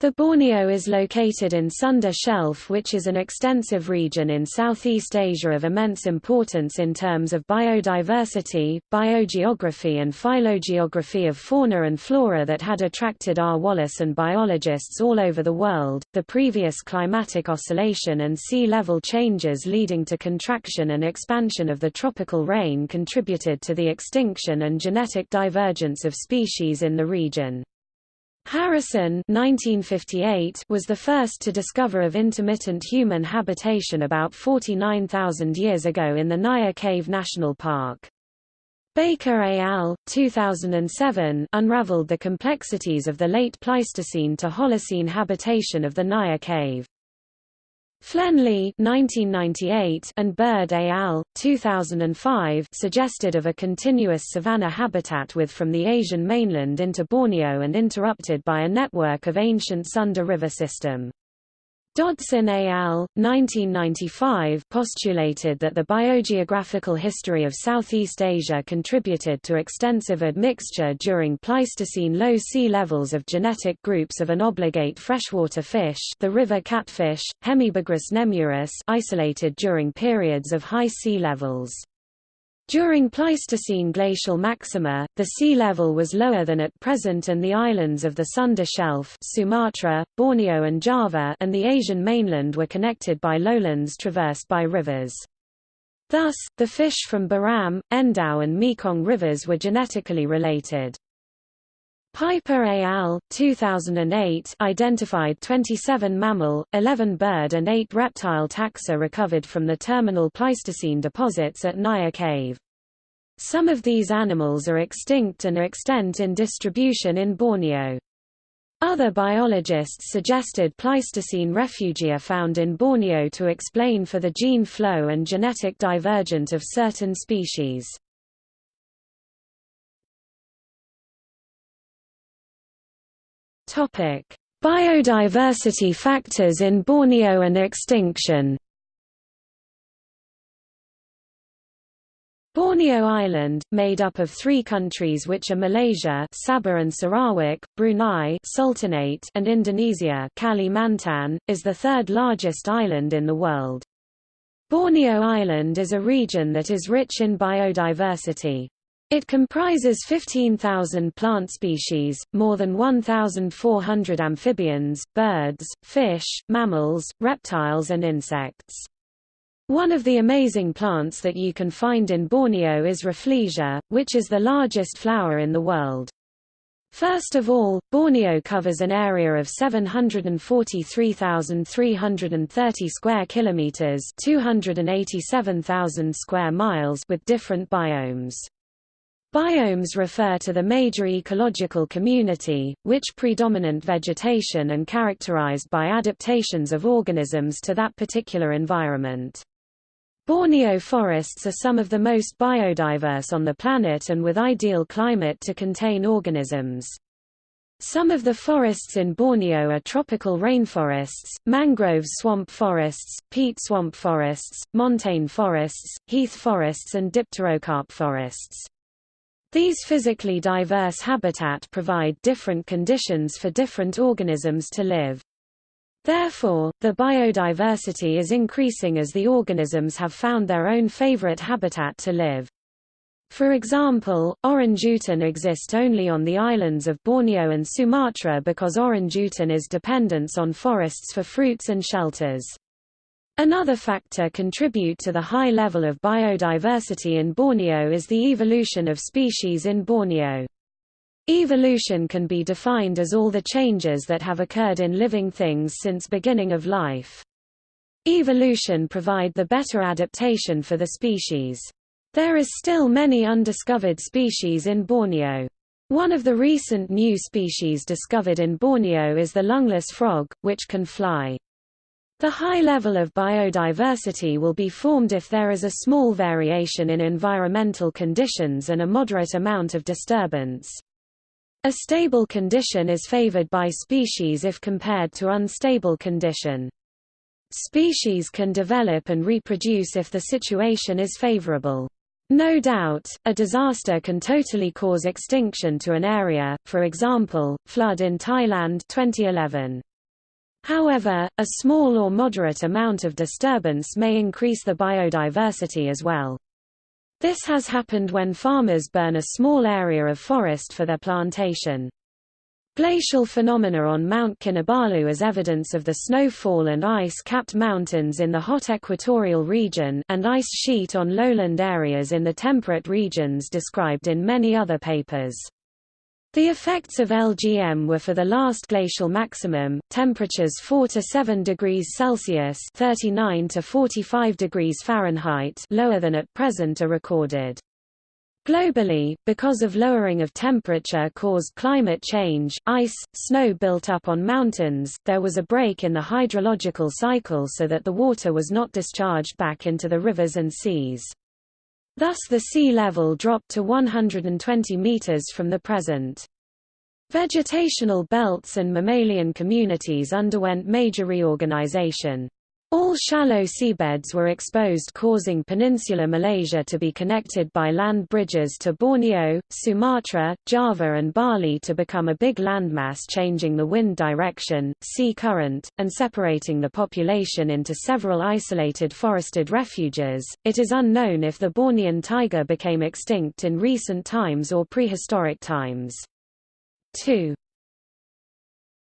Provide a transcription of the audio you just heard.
The Borneo is located in Sunda Shelf which is an extensive region in Southeast Asia of immense importance in terms of biodiversity, biogeography and phylogeography of fauna and flora that had attracted R. Wallace and biologists all over the world. The previous climatic oscillation and sea level changes leading to contraction and expansion of the tropical rain contributed to the extinction and genetic divergence of species in the region. Harrison 1958 was the first to discover of intermittent human habitation about 49,000 years ago in the Niah Cave National Park. Baker et al. 2007 unraveled the complexities of the late Pleistocene to Holocene habitation of the Niah Cave. Flenley 1998 and Bird et al. 2005 suggested of a continuous savanna habitat with from the Asian mainland into Borneo and interrupted by a network of ancient Sunda River system. Dodson et al. 1995 postulated that the biogeographical history of Southeast Asia contributed to extensive admixture during Pleistocene low sea levels of genetic groups of an obligate freshwater fish the river catfish, Hemibagrus nemurus isolated during periods of high sea levels. During Pleistocene glacial maxima, the sea level was lower than at present and the islands of the Sunda Shelf Sumatra, Borneo and Java and the Asian mainland were connected by lowlands traversed by rivers. Thus, the fish from Baram, Endau and Mekong rivers were genetically related. Piper et al. 2008 identified 27 mammal, 11 bird and 8 reptile taxa recovered from the terminal Pleistocene deposits at Niah Cave. Some of these animals are extinct and are extent in distribution in Borneo. Other biologists suggested Pleistocene refugia found in Borneo to explain for the gene flow and genetic divergent of certain species. Biodiversity factors in Borneo and extinction. Borneo Island, made up of three countries which are Malaysia Sabah and Sarawak, Brunei Sultanate and Indonesia Kalimantan, is the third largest island in the world. Borneo Island is a region that is rich in biodiversity. It comprises 15,000 plant species, more than 1,400 amphibians, birds, fish, mammals, reptiles and insects. One of the amazing plants that you can find in Borneo is Rafflesia, which is the largest flower in the world. First of all, Borneo covers an area of 743,330 square kilometers, 287,000 square miles with different biomes. Biomes refer to the major ecological community, which predominant vegetation and characterized by adaptations of organisms to that particular environment. Borneo forests are some of the most biodiverse on the planet and with ideal climate to contain organisms. Some of the forests in Borneo are tropical rainforests, mangrove swamp forests, peat swamp forests, montane forests, heath forests and dipterocarp forests. These physically diverse habitat provide different conditions for different organisms to live. Therefore, the biodiversity is increasing as the organisms have found their own favorite habitat to live. For example, orangutan exist only on the islands of Borneo and Sumatra because orangutan is dependence on forests for fruits and shelters. Another factor contribute to the high level of biodiversity in Borneo is the evolution of species in Borneo. Evolution can be defined as all the changes that have occurred in living things since beginning of life. Evolution provide the better adaptation for the species. There is still many undiscovered species in Borneo. One of the recent new species discovered in Borneo is the lungless frog, which can fly. The high level of biodiversity will be formed if there is a small variation in environmental conditions and a moderate amount of disturbance. A stable condition is favored by species if compared to unstable condition. Species can develop and reproduce if the situation is favorable. No doubt, a disaster can totally cause extinction to an area, for example, flood in Thailand 2011. However, a small or moderate amount of disturbance may increase the biodiversity as well. This has happened when farmers burn a small area of forest for their plantation. Glacial phenomena on Mount Kinabalu as evidence of the snowfall and ice-capped mountains in the hot equatorial region and ice sheet on lowland areas in the temperate regions described in many other papers. The effects of LGM were for the last glacial maximum, temperatures 4 to 7 degrees Celsius (39 to 45 degrees Fahrenheit) lower than at present are recorded. Globally, because of lowering of temperature caused climate change, ice, snow built up on mountains, there was a break in the hydrological cycle so that the water was not discharged back into the rivers and seas. Thus the sea level dropped to 120 meters from the present. Vegetational belts and mammalian communities underwent major reorganization. All shallow seabeds were exposed causing peninsular Malaysia to be connected by land bridges to Borneo, Sumatra, Java and Bali to become a big landmass changing the wind direction, sea current, and separating the population into several isolated forested refuges. It is unknown if the Bornean tiger became extinct in recent times or prehistoric times. 2.